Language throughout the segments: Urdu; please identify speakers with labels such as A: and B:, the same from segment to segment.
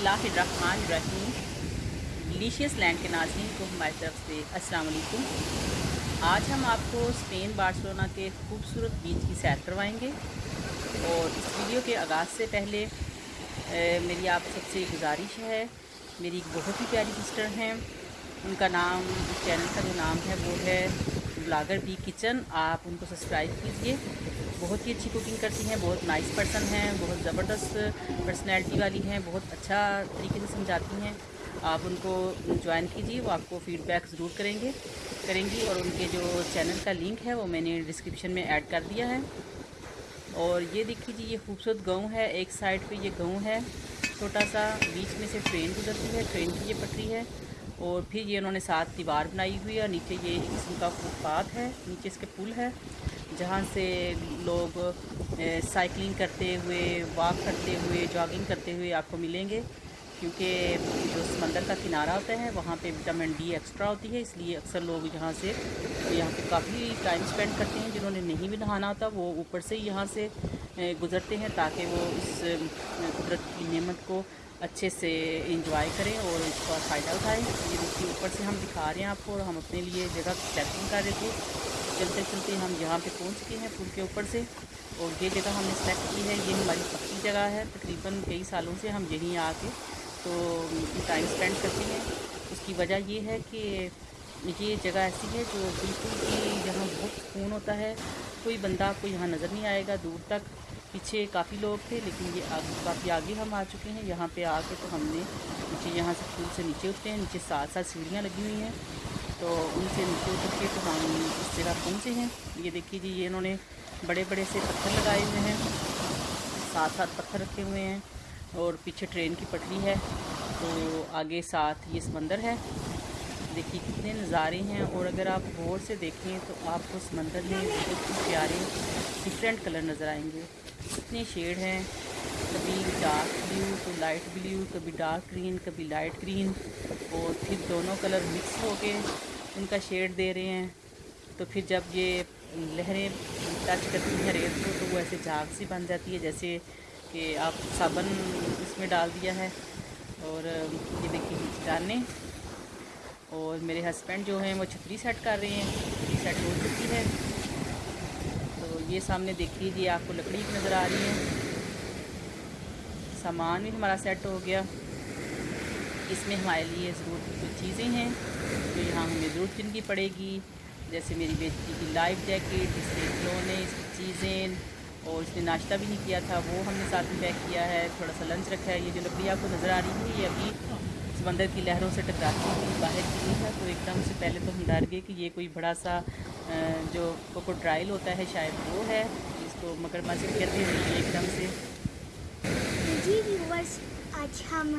A: اللہ الرحمن الرحیم ڈیلیشیس لینڈ کے ناظرین کو ہماری طرف سے السلام علیکم. آج ہم آپ کو اسپین بارسلونا کے خوبصورت بیچ کی سیر کروائیں گے اور اس ویڈیو کے آغاز سے پہلے میری آپ سب سے گزارش ہے، میری ایک بہت ہی پیاری سسٹر ہیں، ان کا نام چینل کا جو نام ہے وہ ہے بلاگر بی کچن، آپ ان کو سبسکرائب کیجیے بہت ہی اچھی کوکنگ کرتی ہیں، بہت نائس پرسن ہیں، بہت زبردست پرسنالٹی والی ہیں، بہت اچھا طریقے سے سمجھاتی ہیں۔ آپ ان کو جوائن کیجیے، وہ آپ کو فیڈ بیک ضرور کریں گے، کریں گی اور ان کے جو چینل کا لنک ہے، وہ میں نے ڈسکرپشن میں ایڈ کر دیا ہے۔ اور یہ دیکھ لیجیے جی، یہ خوبصورت گاؤں ہے، ایک سائڈ پہ یہ گاؤں ہے۔ چھوٹا سا بیچ میں سے ٹرین گزرتی ہے ٹرین کی یہ پٹری ہے۔ اور پھر یہ انہوں نے ساتھ دیوار بنائی ہوئی ہے نیچے یہ قسم کا فوٹپاتھ ہے، نیچے اس کے پل ہے۔ جہاں سے لوگ سائیکلنگ کرتے ہوئے، واک کرتے ہوئے، جاگنگ کرتے ہوئے آپ کو ملیں گے، کیونکہ جو سمندر کا کنارہ ہوتا ہے، وہاں پہ وٹامن ڈی ایکسٹرا ہوتی ہے، اس لیے اکثر لوگ یہاں سے، یہاں پہ کافی ٹائم سپینڈ کرتے ہیں، جنہوں نے نہیں بھی نہانا ہوتا، وہ اوپر سے یہاں سے گزرتے ہیں تاکہ وہ اس قدرت کی نعمت کو اچھے سے انجوائے کریں اور اس کا فائدہ اٹھائیں۔ یہ کے اوپر سے ہم دکھا رہے ہیں آپ کو اور ہم اپنے لیے جگہ سیٹنگ کر رہے تھے۔ چلتے چلتے ہم یہاں پہ پہنچ گئے ہیں پھول کے اوپر سے اور یہ جگہ ہم نے سلیکٹ کی ہے، یہ ہماری پکی جگہ ہے۔ تقریباً کئی سالوں سے ہم یہیں آ کے تو ٹائم اسپینڈ کرتے ہیں۔ اس کی وجہ یہ ہے کہ یہ جگہ ایسی ہے جو بالکل کہ جہاں بہت سکون ہوتا ہے۔ کوئی بندہ آپ کو یہاں نظر نہیں آئے گا، دور تک۔ پیچھے کافی لوگ تھے، لیکن یہ کافی آگے ہم آ چکے ہیں۔ یہاں پہ آ کے تو ہم نے نیچے، یہاں سے پھول سے نیچے اترے ہیں۔ نیچے ساتھ ساتھ سیڑھیاں لگی ہوئی ہیں۔ تو ان سے نکل کر کے تو ہم اس جگہ پہنچے ہیں۔ یہ دیکھیے جی یہ انہوں نے بڑے بڑے سے پتھر لگائے ہوئے ہیں۔ ساتھ ساتھ پتھر رکھے ہوئے ہیں اور پیچھے ٹرین کی پٹری ہے۔ تو آگے ساتھ یہ سمندر ہے۔ دیکھیے کتنے نظارے ہیں۔ اور اگر آپ غور سے دیکھیں تو آپ کو سمندر میں بہت ہی پیارے ڈفرینٹ کلر نظر آئیں گے۔ کتنے شیڈ ہیں۔ کبھی ڈارک بلیو تو لائٹ بلیو کبھی ڈارک گرین کبھی لائٹ گرین اور پھر دونوں کلر مکس ہو کے ان کا شیڈ دے رہے ہیں، تو پھر جب یہ لہریں ٹچ کرتی ہیں ریت کو، تو وہ ایسے جھاگ سی بن جاتی ہے جیسے کہ آپ صابن اس میں ڈال دیا ہے۔ اور یہ دیکھیے چٹانیں۔ اور میرے ہسبینڈ جو ہیں، وہ چھتری سیٹ کر رہے ہیں۔ چھتری سیٹ ہو چکی ہے۔ تو یہ سامنے دیکھ لیجیے آپ کو لکڑی نظر آ رہی ہے۔ سامان بھی ہمارا سیٹ ہو گیا۔ اس میں ہمارے لیے ضرورت کچھ چیزیں ہیں جو یہاں ہمیں ضرورت کن کی پڑے گی۔ جیسے میری بیٹی کی لائف جیکٹ، اس کے کھلونے، اس کی چیزیں، اور اس نے ناشتہ بھی نہیں کیا تھا، وہ ہم نے ساتھ میں پیک کیا ہے، تھوڑا سا لنچ رکھا ہے۔ یہ جو لکڑی آپ کو نظر آ
B: رہی ہے یہ ابھی سمندر کی لہروں سے
A: ٹکراتی ہوئی، باہر کی ہے تو ایک دم سے پہلے تو ہم ڈر گئے کہ یہ کوئی بڑا سا جو کوکو ڈرائل ہوتا ہے، شاید وہ ہے۔ اس کو مکر ماسک کہتے ہیں ایک دم سے۔
B: جی آج ہم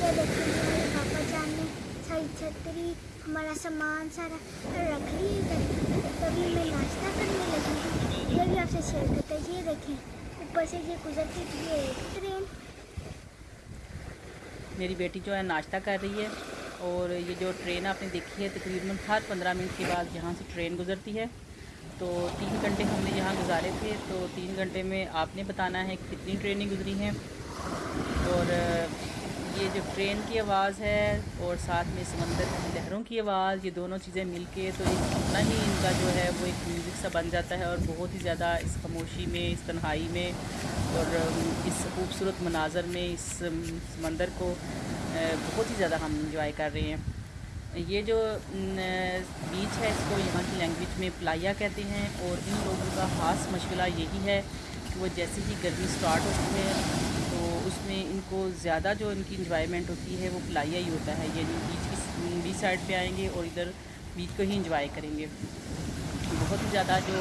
B: یہ دیکھیں جی، ہمارے پاپا جان نے ساری چھتری ہمارا سامان سارا رکھ لی ادھر تبھی میں ناشتہ کرنے لگی ہوں یہ بھی آپ سے شیئر کرتا ہے یہ دیکھیں، اوپر سے یہ گزرتی
A: تھی یہ ایک ٹرین۔ میری بیٹی جو ہے ناشتہ کر رہی ہے اور یہ جو ٹرین آپ نے دیکھی ہے، تقریباً ہر پندرہ منٹ کے بعد یہاں سے ٹرین گزرتی ہے۔ تو تین گھنٹے ہم نے یہاں گزارے تھے۔ تو تین گھنٹے میں آپ نے بتانا ہے کتنی ٹرینیں گزری ہیں۔ اور یہ جو ٹرین کی آواز ہے اور ساتھ میں سمندر کی لہروں کی آواز، یہ دونوں چیزیں مل کے تو ایک اپنا ہی ان کا جو ہے وہ ایک میوزک سا بن جاتا ہے اور بہت ہی زیادہ اس خاموشی میں، اس تنہائی میں اور اس خوبصورت مناظر میں، اس سمندر کو بہت ہی زیادہ ہم انجوائے کر رہے ہیں۔ یہ جو بیچ ہے، اس کو یہاں کی لینگویج میں پلایا کہتے ہیں اور ان لوگوں کا خاص مشغلہ یہی ہے کہ وہ جیسے ہی گرمی سٹارٹ ہوتی ہے میں ان کو زیادہ جو ان کی انجوائمنٹ ہوتی ہے وہ پلایا ہی ہوتا ہے یعنی بیچ کی سائڈ پہ آئیں گے اور ادھر بیچ کو ہی انجوائے کریں گے۔ بہت ہی زیادہ جو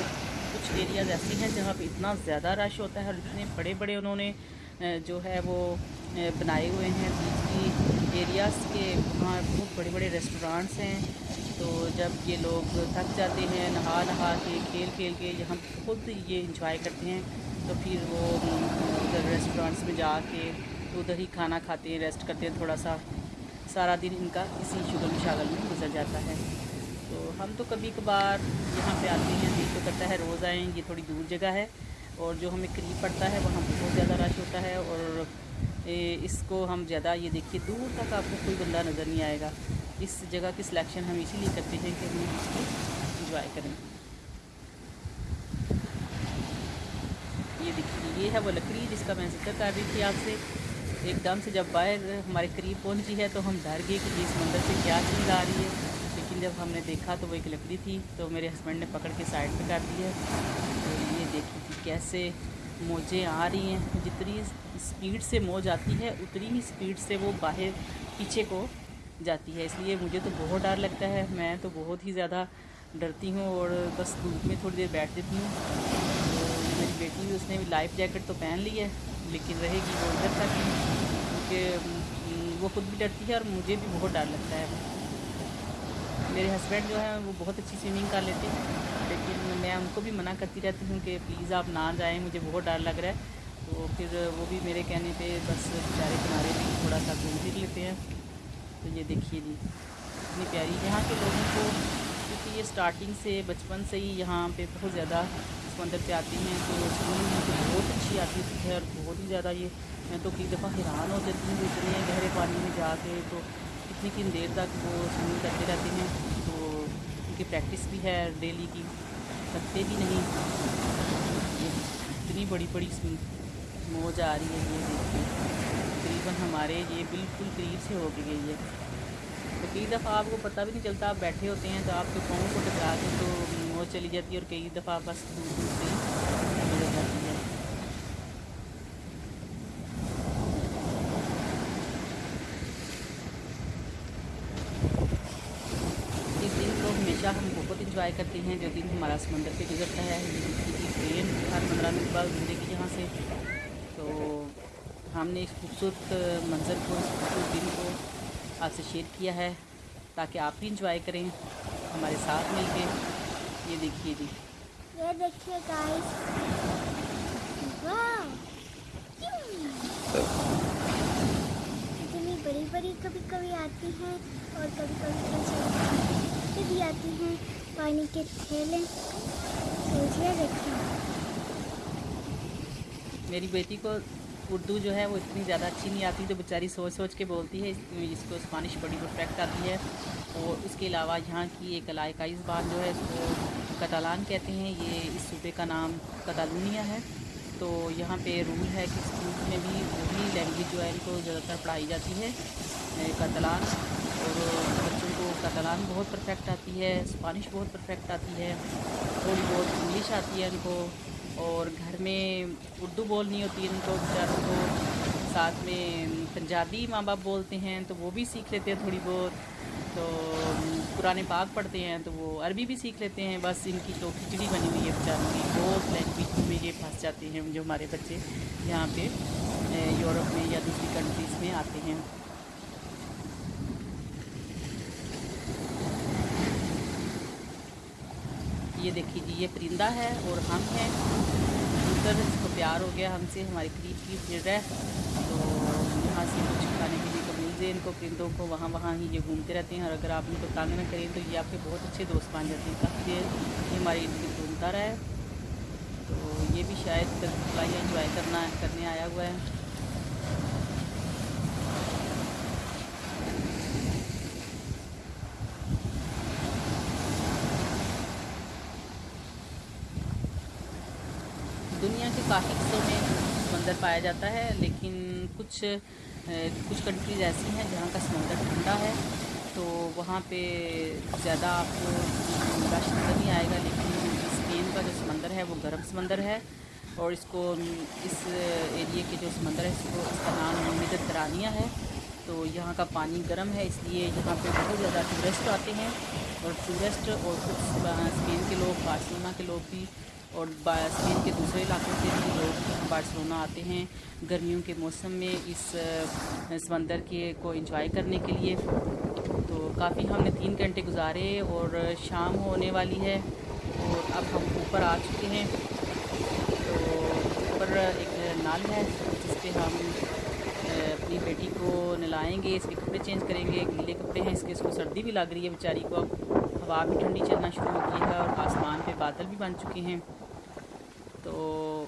A: کچھ ایریاز ایسے ہیں جہاں پہ اتنا زیادہ رش ہوتا ہے اور اتنے بڑے بڑے انہوں نے جو ہے وہ بنائے ہوئے ہیں۔ بیچ کی ایریاز کے وہاں بہت بڑے بڑے ریسٹورانٹس ہیں۔ تو جب یہ لوگ تھک جاتے ہیں نہا نہا کے کھیل کھیل کے، یہاں خود یہ انجوائے کرتے ہیں۔ تو پھر وہ ادھر ریسٹورینٹس میں جا کے ادھر ہی کھانا کھاتے ہیں ریسٹ کرتے ہیں، تھوڑا سا سارا دن ان کا اسی شگل مشاگل میں گزر جاتا ہے۔ تو ہم تو کبھی کبھار یہاں پہ آتے ہیں، دل تو کرتا ہے روز آئیں، یہ تھوڑی دور جگہ ہے۔ اور جو ہمیں قریب پڑتا ہے، وہاں بہت زیادہ رش ہوتا ہے۔ اور اس کو ہم زیادہ یہ دیکھیے، دور تک آپ کو کوئی بندہ نظر نہیں آئے گا۔ اس جگہ کی سلیکشن ہم اسی لیے کرتے ہیں کہ ہم اس کو انجوائے کریں۔ یہ ہے وہ لکڑی جس کا میں ذکر کر رہی تھی آپ سے۔ ایک دم سے جب باہر ہمارے قریب پہنچی ہے تو ہم ڈر گئے کہ یہ سمندر سے کیا چیز آ رہی ہے۔ لیکن جب ہم نے دیکھا تو وہ ایک لکڑی تھی تو میرے ہسبینڈ نے پکڑ کے سائڈ پہ کر دی ہے تو یہ دیکھی تھی کیسے موجیں آ رہی ہیں۔ جتنی اسپیڈ سے موج آتی ہے، اتنی ہی اسپیڈ سے وہ باہر پیچھے کو جاتی ہے۔ اس لیے مجھے تو بہت ڈر لگتا ہے۔ میں تو بہت ہی زیادہ ڈرتی ہوں اور بس دھوپ میں تھوڑی دیر بیٹھ دیتی ہوں۔ بیٹی بھی اس نے بھی لائف جیکٹ تو پہن لی ہے، لیکن رہے گی وہ ادھر تک کیونکہ وہ خود بھی ڈرتی ہے اور مجھے بھی بہت ڈر لگتا ہے۔ میرے ہسبینڈ جو ہیں وہ بہت اچھی سوئمنگ کر لیتے ہیں، لیکن میں ان کو بھی منع کرتی رہتی ہوں کہ پلیز آپ نہ جائیں، مجھے بہت ڈر لگ رہا ہے۔ تو پھر وہ بھی میرے کہنے پہ بس بیچارے کنارے بھی تھوڑا سا گھوم پھر لیتے ہیں۔ تو یہ دیکھیے جی اتنی پیاری، یہاں کے لوگوں کو، کیونکہ یہ اسٹارٹنگ سے بچپن سے ہی یہاں پہ بہت زیادہ سمندر پہ آتی ہیں تو سوئمنگ تو بہت اچھی آتی ہے اور بہت ہی زیادہ یہ میں تو کئی دفعہ حیران ہو جاتی ہوں اتنے گہرے پانی میں جا کے، تو کتنی کن دیر تک وہ سوئمنگ کرتے رہتے ہیں۔ تو ان کی پریکٹس بھی ہے ڈیلی کی، کرتے بھی نہیں۔ اتنی بڑی بڑی موج آ رہی ہے یہ دیکھیے تقریباً ہمارے یہ بالکل قریب سے ہو کے گئی ہے۔ کئی دفعہ آپ کو پتہ بھی نہیں چلتا آپ بیٹھے ہوتے ہیں تو آپ کے پاؤں کو ٹکرا کے تو موج چلی جاتی ہے اور کئی دفعہ بس دور دور سے گزر جاتی ہے اس دن کو ہمیشہ ہم بہت انجوائے کرتے ہیں جو دن ہمارا سمندر پہ گزرتا ہے ٹرین ہر پندرہ منٹ بعد گزرے گی یہاں سے تو ہم نے اس خوبصورت منظر کو اس خوبصورت دن کو آپ سے شیئر کیا ہے تاکہ آپ بھی انجوائے کریں ہمارے ساتھ مل کے۔ یہ دیکھیے جی۔
B: یہ دیکھیے اتنی بڑی بڑی کبھی کبھی آتی ہیں اور کبھی کبھی بھی آتی ہیں۔ پانی کے تھیلے۔ دیکھیں
A: میری بیٹی کو اردو جو ہے وہ اتنی زیادہ اچھی نہیں آتی تو بیچاری سوچ سوچ کے بولتی ہے، اس کو اسپانش بڑی پرفیکٹ آتی ہے۔ اور اس کے علاوہ یہاں کی ایک علاقائی زبان جو ہے، اس کو کتالان کہتے ہیں۔ یہ اس صوبے کا نام کتالونیا ہے۔ تو یہاں پہ رول ہے کہ اسکول میں بھی وہی لینگویج جو ہے، ان کو زیادہ تر پڑھائی جاتی ہے کتلان اور بچوں کو کتلان بہت پرفیکٹ آتی ہے، اسپانش بہت پرفیکٹ آتی ہے، تھوڑی بہت انگلش آتی ہے ان کو۔ اور گھر میں اردو بولنی ہوتی ہے، ان کو بیچاروں کو ساتھ میں پنجابی ماں باپ بولتے ہیں، تو وہ بھی سیکھ لیتے ہیں تھوڑی بہت۔ تو قرآن پاک پڑھتے ہیں، تو وہ عربی بھی سیکھ لیتے ہیں، بس ان کی تو کھچڑی بنی ہوئی ہے بیچاروں کی۔ بہت لینگویج میں یہ پھنس جاتے ہیں جو ہمارے بچے یہاں پہ یورپ میں یا دوسری کنٹریز میں آتے ہیں۔ دیکھیے جی یہ پرندہ ہے اور ہم ہیں۔ ادھر اس کو پیار ہو گیا ہم سے، ہماری قریب کی پھر رہے تو یہاں سے کچھ کھانے کے لیے قبول دے ان کو، پرندوں کو۔ وہاں وہاں ہی یہ گھومتے رہتے ہیں۔ اور اگر آپ ان کو تانگ نہ کریں تو یہ آپ کے بہت اچھے دوست بن جاتے ہیں۔ کافی دیر یہ ہماری ان کی گھومتا رہا ہے۔ تو یہ بھی شاید انجوائے کرنا، کرنے آیا ہوا ہے دنیا کے کافی حصوں میں سمندر پایا جاتا ہے، لیکن کچھ کچھ کنٹریز ایسی ہیں جہاں کا سمندر ٹھنڈا ہے۔ تو وہاں پہ زیادہ آپ کو رش نظر نہیں آئے گا، لیکن اسپین کا جو سمندر ہے وہ گرم سمندر ہے۔ اور اس کو، اس ایریے کے جو سمندر ہے، اس کو اس کا نام مدترانیہ ہے۔ تو یہاں کا پانی گرم ہے، اس لیے یہاں پہ بہت زیادہ ٹورسٹ آتے ہیں۔ اور ٹورسٹ اور کچھ اسپین کے لوگ بارسلونا کے لوگ بھی اور اسپین کے دوسرے علاقوں سے بھی لوگ بارسلونا آتے ہیں۔ گرمیوں کے موسم میں اس سمندر کے کو انجوائے کرنے کے لیے۔ تو کافی ہم نے تین گھنٹے گزارے اور شام ہونے والی ہے اور اب ہم اوپر آ چکے ہیں۔ تو اوپر ایک نل ہے جس پہ ہم اپنی بیٹی کو نلائیں گے، اس کے کپڑے چینج کریں گے، گیلے کپڑے ہیں۔ اس کے، اس کو سردی بھی لگ رہی ہے بیچاری کو اب ہوا بھی ٹھنڈی چلنا شروع ہو گئی ہے اور آسمان پہ بادل بھی بن چکے ہیں۔ تو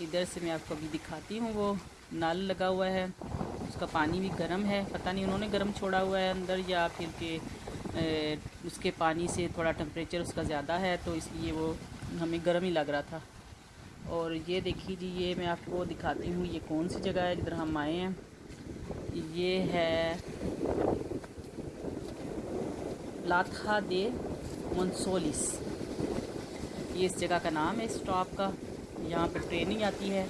A: ادھر سے میں آپ کو ابھی دکھاتی ہوں، وہ نل لگا ہوا ہے، اس کا پانی بھی گرم ہے۔ پتہ نہیں انہوں نے گرم چھوڑا ہوا ہے اندر یا پھر کہ اس کے پانی سے تھوڑا ٹمپریچر اس کا زیادہ ہے، تو اس لیے وہ ہمیں گرم ہی لگ رہا تھا۔ اور یہ دیکھیے جی یہ میں آپ کو دکھاتی ہوں یہ کون سی جگہ ہے جدھر ہم آئے ہیں۔ یہ ہے لاتھا دے منسولس یہ اس جگہ کا نام ہے اسٹاپ کا۔ یہاں پہ ٹریننگ آتی ہے۔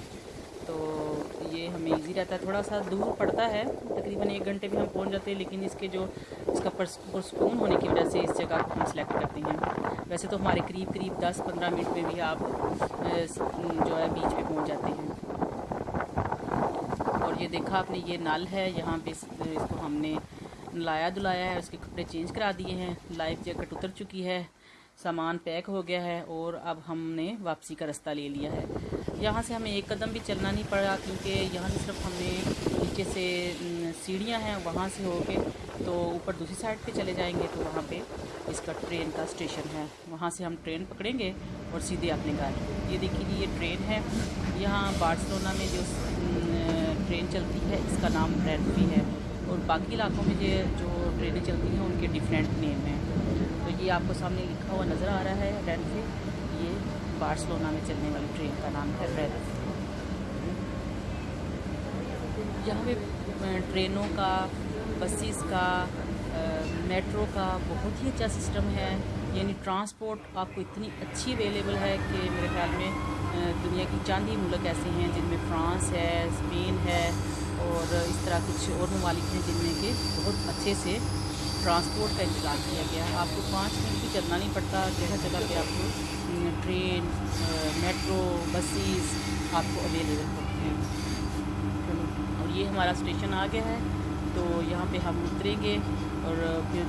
A: تو یہ ہمیں ایزی رہتا ہے۔ تھوڑا سا دور پڑتا ہے۔ تقریباً ایک گھنٹے بھی ہم پہنچ جاتے ہیں، لیکن اس کے جو، اس کا پرسکون ہونے کی وجہ سے اس جگہ کو ہم سلیکٹ کرتے ہیں۔ ویسے تو ہمارے قریب قریب دس پندرہ منٹ میں بھی آپ جو ہے، بیچ پہ پہنچ جاتے ہیں۔ اور یہ دیکھا آپ نے، یہ نل ہے۔ یہاں پہ اس کو ہم نے لایا دلایا ہے، اس کے کپڑے چینج کرا دیے ہیں۔ لائف جیکٹ اتر چکی ہے۔ سامان پیک ہو گیا ہے اور اب ہم نے واپسی کا رستہ لے لیا ہے۔ یہاں سے ہمیں ایک قدم بھی چلنا نہیں پڑا کیونکہ یہاں سے صرف ہمیں نیچے سے سیڑھیاں ہیں وہاں سے ہو کے تو اوپر دوسری سائڈ پہ چلے جائیں گے تو وہاں پہ اس کا ٹرین کا اسٹیشن ہے۔ وہاں سے ہم ٹرین پکڑیں گے اور سیدھے اپنے گھر۔ یہ دیکھیے جی، یہ ٹرین ہے۔ یہاں بارسلونا میں جو ٹرین چلتی ہے، اس کا نام ریڈفی ہے اور باقی علاقوں میں جو ٹرینیں چلتی ہیں، ان کے ڈیفرینٹ نیم ہیں۔ یہ آپ کو سامنے لکھا ہوا نظر آ رہا ہے ریڈفی یہ بارسلونا میں چلنے والی ٹرین کا نام ہے ریڈ یہاں پہ ٹرینوں کا، بسیز کا میٹرو کا بہت ہی اچھا سسٹم ہے۔ یعنی ٹرانسپورٹ آپ کو اتنی اچھی اویلیبل ہے کہ میرے خیال میں دنیا کی چاند ہی ملک ایسے ہیں جن میں فرانس ہے، اسپین ہے اور اس طرح کچھ اور ممالک ہیں جن میں کہ بہت اچھے سے ٹرانسپورٹ کا انتظام کیا گیا۔ ہے آپ کو پانچ منٹ بھی چلنا نہیں پڑتا، جگہ جگہ پہ آپ کو ٹرین میٹرو، بسیز آپ کو اویلیبل ہوتی ہیں۔ اور یہ ہمارا اسٹیشن آ گیا ہے۔ تو یہاں پہ ہم اتریں گے اور پھر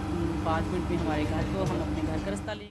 A: پانچ منٹ میں ہمارے گھر کو ہم اپنے گھر کا رستہ لیں گے۔